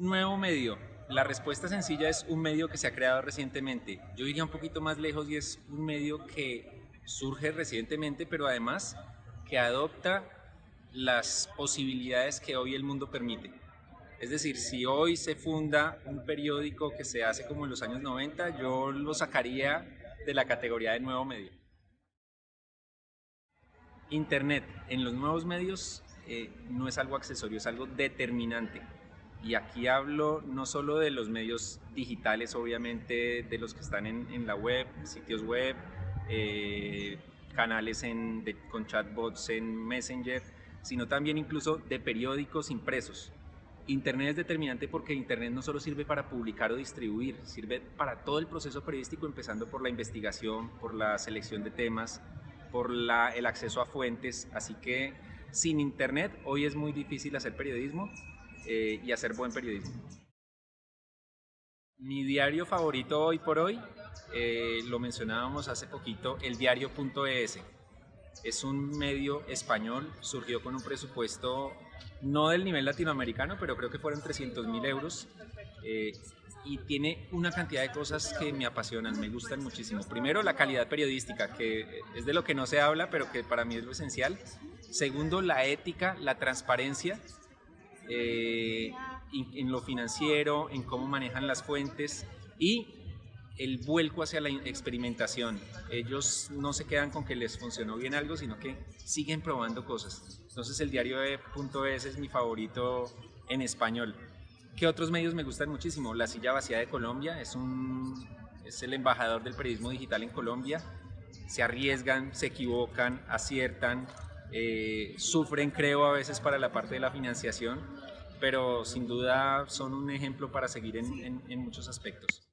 nuevo medio. La respuesta sencilla es un medio que se ha creado recientemente. Yo iría un poquito más lejos y es un medio que surge recientemente, pero además que adopta las posibilidades que hoy el mundo permite. Es decir, si hoy se funda un periódico que se hace como en los años 90, yo lo sacaría de la categoría de nuevo medio. Internet en los nuevos medios eh, no es algo accesorio, es algo determinante. Y aquí hablo no solo de los medios digitales, obviamente, de los que están en, la web, sitios web, eh, canales con chatbots en Messenger, sino también incluso de periódicos impresos. Internet es determinante porque Internet no solo sirve para publicar o distribuir, sirve para todo el proceso periodístico, empezando por la investigación, por la selección de temas, por el acceso a fuentes. Así que sin Internet hoy es muy difícil hacer periodismo eh, y hacer buen periodismo. Mi diario favorito hoy por hoy, eh, lo mencionábamos hace poquito, el diario.es. Es un medio español, surgió con un presupuesto no del nivel latinoamericano, pero creo que fueron 300 mil euros. Eh, y tiene una cantidad de cosas que me apasionan, me gustan muchísimo. Primero, la calidad periodística, que es de lo que no se habla, pero que para mí es lo esencial. Segundo, la ética, la transparencia eh, en lo financiero, en cómo manejan las fuentes y el vuelco hacia la experimentación. Ellos no se quedan con que les funcionó bien algo, sino que siguen probando cosas. Entonces el diario de .es es mi favorito en español. ¿Qué otros medios me gustan muchísimo? La Silla Vacía de Colombia es, un, es el embajador del periodismo digital en Colombia. Se arriesgan, se equivocan, aciertan, eh, sufren creo a veces para la parte de la financiación, pero sin duda son un ejemplo para seguir en muchos aspectos.